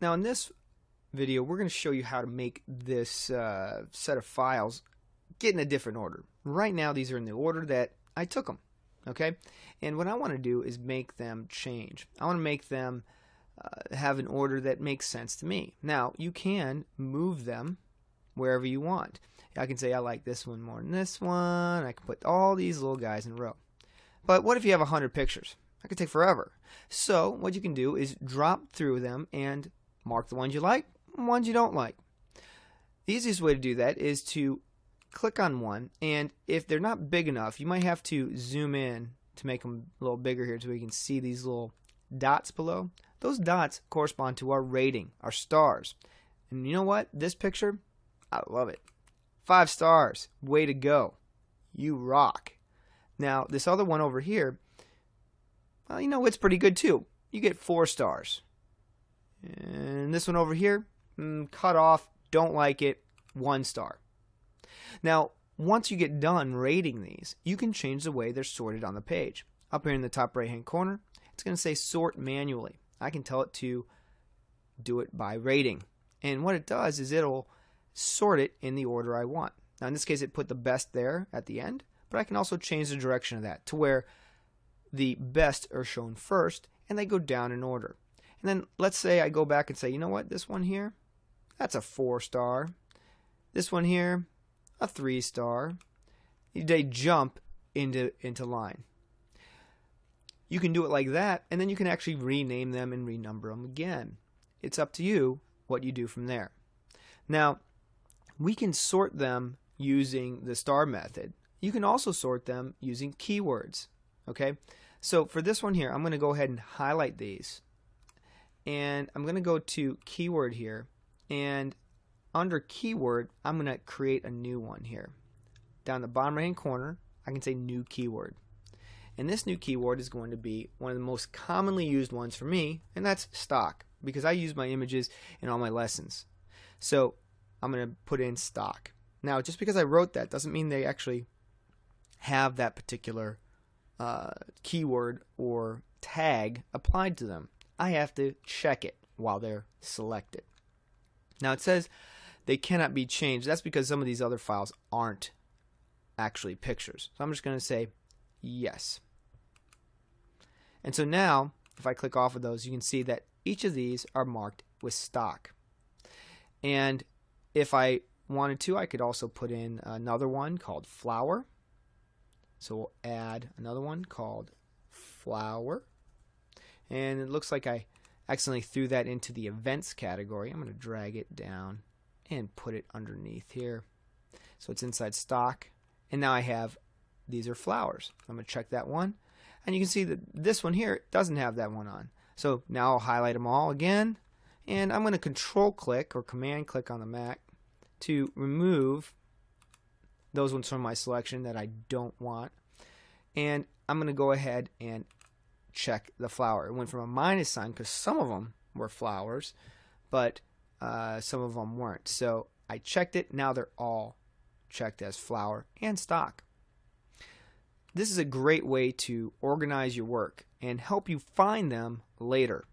Now in this video, we're going to show you how to make this uh, set of files get in a different order. Right now, these are in the order that I took them. Okay, and what I want to do is make them change. I want to make them uh, have an order that makes sense to me. Now, you can move them wherever you want. I can say I like this one more than this one. I can put all these little guys in a row. But what if you have 100 pictures? That could take forever. So what you can do is drop through them and mark the ones you like, ones you don't like. The easiest way to do that is to click on one, and if they're not big enough, you might have to zoom in to make them a little bigger here so we can see these little dots below. Those dots correspond to our rating, our stars. And you know what? This picture, I love it. Five stars. Way to go. You rock. Now, this other one over here, well, you know, it's pretty good too. You get four stars. And this one over here, mm, cut off, don't like it, one star. Now, once you get done rating these, you can change the way they're sorted on the page. Up here in the top right hand corner, it's going to say sort manually. I can tell it to do it by rating. And what it does is it'll sort it in the order I want. Now, in this case, it put the best there at the end, but I can also change the direction of that to where the best are shown first and they go down in order. And then let's say I go back and say, you know what, this one here, that's a four star. This one here, a three star. They jump into, into line. You can do it like that, and then you can actually rename them and renumber them again. It's up to you what you do from there. Now, we can sort them using the star method. You can also sort them using keywords. Okay, so for this one here, I'm going to go ahead and highlight these. And I'm going to go to keyword here. And under keyword, I'm going to create a new one here. Down the bottom right hand corner, I can say new keyword. And this new keyword is going to be one of the most commonly used ones for me, and that's stock, because I use my images in all my lessons. So I'm going to put in stock. Now, just because I wrote that doesn't mean they actually have that particular uh, keyword or tag applied to them. I have to check it while they're selected. Now it says they cannot be changed. That's because some of these other files aren't actually pictures. So I'm just going to say yes. And so now, if I click off of those, you can see that each of these are marked with stock. And if I wanted to, I could also put in another one called flower. So we'll add another one called flower. And it looks like I accidentally threw that into the events category. I'm going to drag it down and put it underneath here. So it's inside stock. And now I have, these are flowers. I'm going to check that one. And you can see that this one here doesn't have that one on. So now I'll highlight them all again. And I'm going to control click or command click on the Mac to remove those ones from my selection that I don't want. And I'm going to go ahead and check the flower. It went from a minus sign because some of them were flowers, but uh, some of them weren't. So I checked it. Now they're all checked as flower and stock. This is a great way to organize your work and help you find them later.